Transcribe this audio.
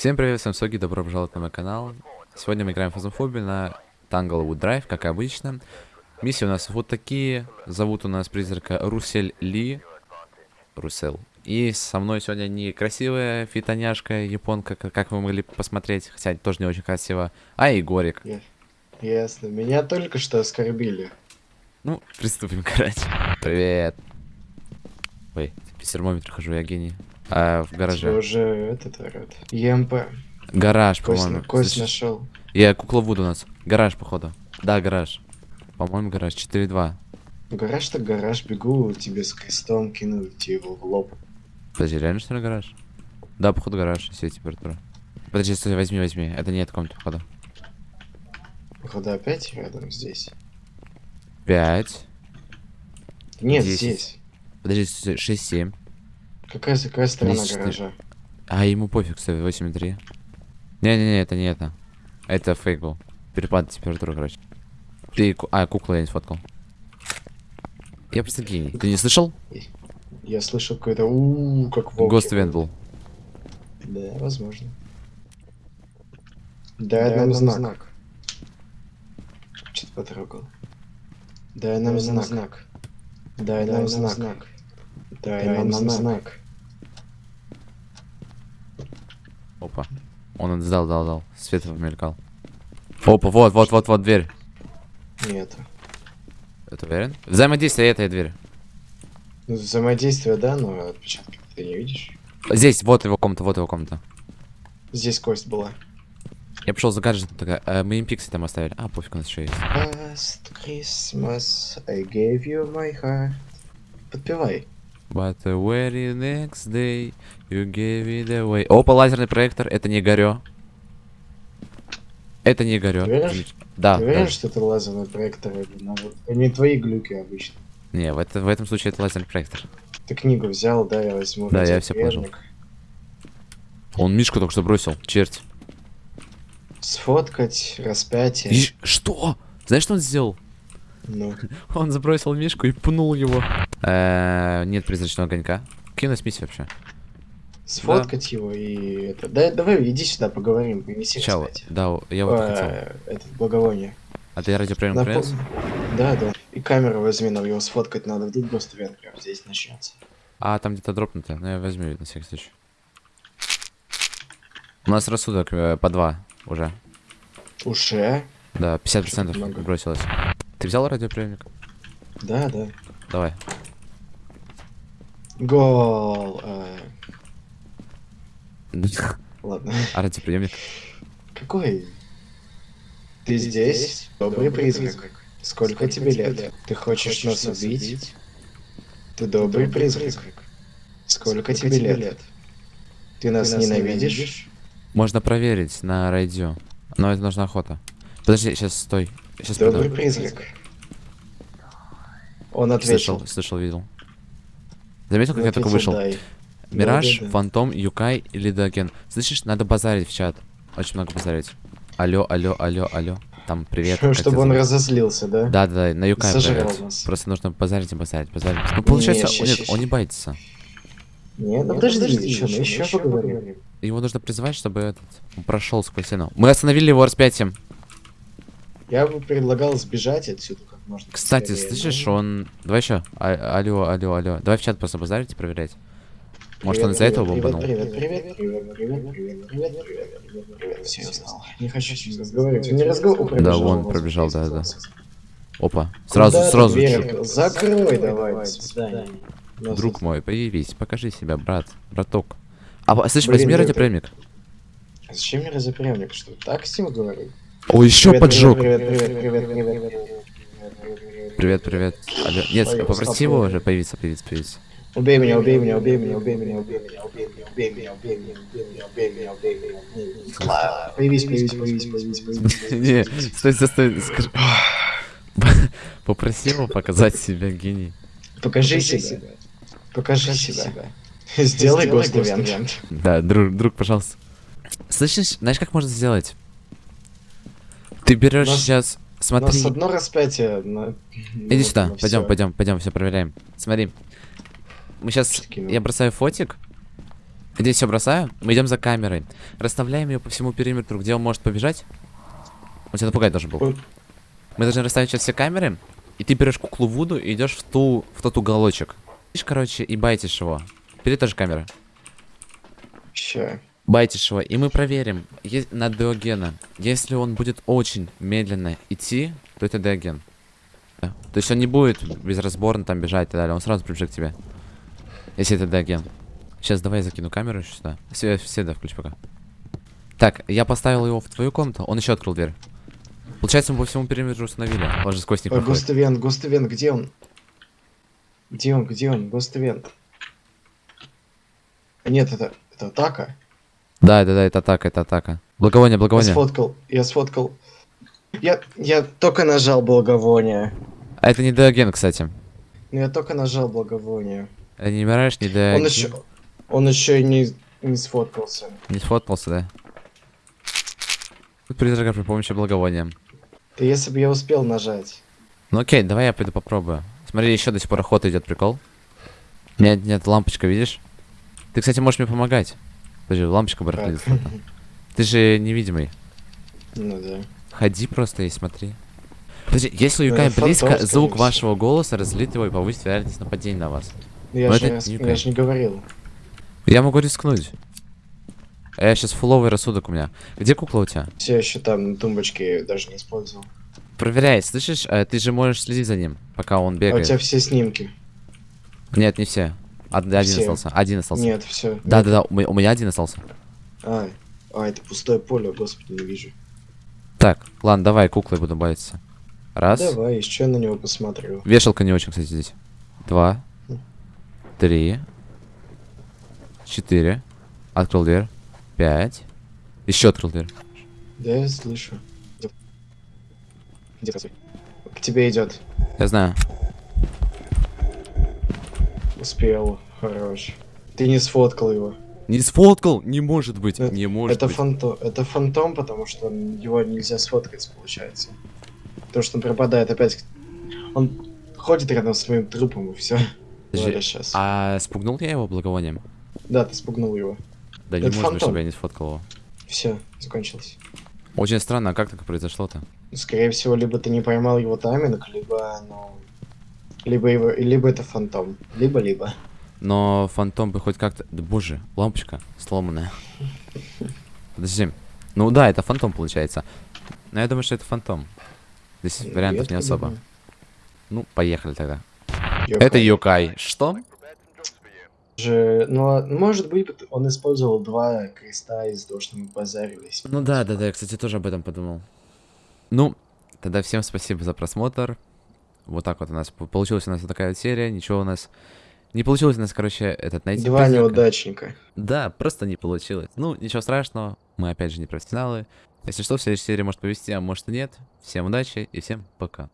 Всем привет, всем Соги, добро пожаловать на мой канал. Сегодня мы играем в Фазофобию на Tanglewood Drive, как обычно. Миссии у нас вот такие. Зовут у нас призрака Русель Ли. Русел. И со мной сегодня не красивая фитоняшка, японка, как, вы могли посмотреть, хотя тоже не очень красиво, а Егорик. Ясно. Меня только что оскорбили. Ну, приступим, короче. Привет. Ой, без термометра хожу, я гений. А, в гараже. уже этот орёт. ЕМП. Гараж, по-моему. кость Слышишь? нашел. Я кукловуд у нас. Гараж, походу. Да, гараж. По-моему, гараж 4-2. Гараж так гараж, бегу тебе с крестом, кину тебе его в лоб. Подожди, реально что ли гараж? Да, походу гараж, если температура. Подожди, стой, возьми, возьми. Это не эта комната, походу. Походу опять рядом здесь. 5. Нет, Десять. здесь. Подожди, 6-7. Какая, какая сторона Десять, гаража? А ему пофиг, кстати, 8-3. Не-не-не, это не это. Это фейк был. Перепад температуры, короче. Ты... А, куклу я не сфоткал. Я просто гений. Ты не слышал? Я слышал какой-то у как волк. Гост Ивент был. Да, возможно. Дай нам знак. Что-то потрогал. Дай нам знак. Дай нам знак. Дай нам знак. Опа. Он сдал, дал, дал. Свет мелькал. Опа, вот, вот, вот, вот дверь. Нет. Это уверен? Взаимодействие этой двери. Взаимодействие, да, но отпечатки ты не видишь. Здесь, вот его комната, вот его комната. Здесь кость была. Я пошел за гаджетом, такая, э, мы им пикси там оставили. А, пофиг, у нас еще есть. Last Christmas I gave you my heart. Подпевай. But the very next day you gave it away. Опа, лазерный проектор, это не горё. Это не горё. Ты Да, Ты уверен, да. что это лазерный проектор? Это не твои глюки обычно. Не, в, это, в этом случае это лазерный проектор. Ты книгу взял, да, я возьму. Да, я всё положил. Он Мишку только что бросил, черт. Сфоткать распятие. Иш- Что? Знаешь, что он сделал? Ну, Он забросил Мишку и пнул его. Э, Нет призрачного огонька. Нас миссии вообще? сфоткать его и это. Да, давай, иди сюда, поговорим. Принеси распятие. Да, я вот хотел. Э, Это благовоние. А ты радиоприемник Напом- принес? Да, да. И камеру возьми, нам его сфоткать надо. Вдруг просто прям здесь начнется. А, там где-то дропнуто. Ну, я возьму на всякий случай. У нас рассудок э, по два уже. Уже? Да, 50% много. бросилось. Ты взял радиоприемник? Да, да. Давай. Гол. э, Ладно. А радиоприемник? Какой? Ты здесь? Добрый призрак. Сколько тебе лет? Ты хочешь нас убить? Ты добрый призрак. Сколько тебе лет? Ты нас ненавидишь? Можно проверить на радио. Но это нужна охота. Подожди, сейчас стой. Сейчас Добрый призрак. Он ответил. Слышал, слышал, видел. Заметил, как я только вышел? Мираж. Фантом, Юкай или Даген. Слышишь, надо базарить в чат. Очень много базарить. Алло, алло, алло, алло. Там привет. Чтобы он зовут? разозлился, да? Да, да, да, на Юкай привет. нас. Просто нужно базарить и базарить, базарить. Ну, получается, он- нет, ща, он не ща. байтится. Нет, ну подожди, подожди, еще, мы ещё, еще поговорим. Его нужно призывать, чтобы этот он прошел сквозь стену. Мы остановили его распятием. Я бы предлагал сбежать отсюда можно Кстати, быстрее, слышишь, но- он. Давай еще. А- алло, алло, алло. Давай в чат просто базарить и проверять. Может, он Привет, из-за этого привет, бомбанул? Привет, привет, привет, привет, привет, привет, привет, привет, привет, привет. Все, я знал. Не хочу с ним разговаривать. Он не разговаривал. Да, вон пробежал, да, да. Опа. Сразу, сразу. чё- Закрой давай, до свидания. Ну, Друг мой, появись, покажи себя, брат, браток. А, по- слышь, Блин, возьми это- радиоприемник. а Зачем мне разопрямник? Что, так с ним говорю? О, еще Привет, поджог. Привет, привет, привет, привет, привет, привет, привет. Алло. Нет, Ой, попроси его уже появиться, появиться, появиться. Убей меня, убей меня, убей меня, убей меня, убей меня, убей меня, убей меня, убей меня, убей меня, убей меня, убей меня, убей меня. Появись, появись, появись, появись, появись. Не, стой, стой, стой. скажи. Попроси его показать себя, гений. Покажи себя. Покажи себя. Сделай гост-ивент. Да, друг, друг, пожалуйста. Слышишь, знаешь, как можно сделать? Ты берешь Нас- сейчас, У смотри. нас одно распятие на... Иди сюда, на пойдем, пойдем, пойдем, все проверяем. Смотри. Мы сейчас. Я бросаю фотик. Здесь все бросаю. Мы идем за камерой. Расставляем ее по всему периметру, где он может побежать. Он тебя напугать должен был. Ой. Мы должны расставить сейчас все камеры. И ты берешь куклу Вуду и идешь в ту в тот уголочек. Видишь, короче, и байтишь его. Впереди тоже камера. Ща. Байтишь его, и мы проверим на Диогена. Если он будет очень медленно идти, то это Диоген. Да. То есть он не будет безразборно там бежать и так далее, он сразу прибежит к тебе. Если это Диоген. Сейчас давай я закину камеру еще сюда. Все, все, да, включи пока. Так, я поставил его в твою комнату, он еще открыл дверь. Получается, мы по всему периметру установили. Он же сквозь них Ой, проходит. Густавент, Густавент, где он? Где он, где он? Густавент. А Нет, это, это атака. Да, да, да, это атака, это атака. Благовоние, Я благовоние. сфоткал, я сфоткал. Я, я только нажал благовоние. А это не Диоген, кстати. Ну я только нажал благовоние. Это не Мираж, не Диоген. Он еще, он еще и не, не сфоткался. Не сфоткался, да? Тут призрака при помощи благовония. Да если бы я успел нажать. Ну окей, давай я пойду попробую. Смотри, еще до сих пор охота идет, прикол. Нет, нет, лампочка, видишь? Ты, кстати, можешь мне помогать. Подожди, лампочка Как? барахлит. Ты же невидимый. Ну да. Ходи просто и смотри. Подожди, если Ну, юкай близко, звук вашего голоса разлит его и повысит вероятность нападения на вас. Ну, Я, же, это я, же не говорил. Я могу рискнуть. А я сейчас фуловый рассудок у меня. Где кукла у тебя? Все еще там на тумбочке даже не использовал. Проверяй, слышишь? Э, Ты же можешь следить за ним, пока он А у бегает. тебя все снимки? Нет, не все. Од- Один Все. остался. Один остался. Нет, все. Да, да, да, у ме- у меня один остался. А, а, это пустое поле, господи, не вижу. Так, ладно, давай куклой буду бавиться. Раз. Давай, еще на него посмотрю. Вешалка не очень, кстати, здесь. Два. Три. Четыре. Открыл дверь. Пять. Еще открыл дверь. Да, я слышу. Где? К тебе идет. Я знаю. Успел. Хорош. Ты не сфоткал его. Не сфоткал? Не может быть. Это- не может это быть. фантом. Это фантом, потому что его нельзя сфоткать, получается. Потому что он пропадает опять. Он ходит рядом с моим трупом и все. Подожди, сейчас. А спугнул я его благовонием? Да, ты спугнул его. Да не Это может быть, чтобы я не сфоткал его. Все, закончилось. Очень странно, а как так произошло-то? Скорее всего, либо ты не поймал его тайминг, либо, ну... Либо, его, либо это фантом. Либо-либо. Но фантом бы хоть как-то... Да боже, лампочка сломанная. Подожди. Ну да, это фантом получается. Но я думаю, что это фантом. Здесь вариантов Редко не особо. думаю. Ну, поехали тогда. Йокай. Это Йокай. Что? Же, ну, а, может быть, он использовал два креста из-за того, что мы базарились. Ну да, да, да, я, кстати, тоже об этом подумал. Ну, тогда всем спасибо за просмотр. Вот так вот у нас получилась у нас вот такая вот серия. Ничего у нас не получилось у нас, короче, этот найти. Два призрака. неудачника. Да, просто не получилось. Ну, ничего страшного, мы опять же не профессионалы. Если что, в следующей серии может повезти, а может и нет. Всем удачи и всем пока.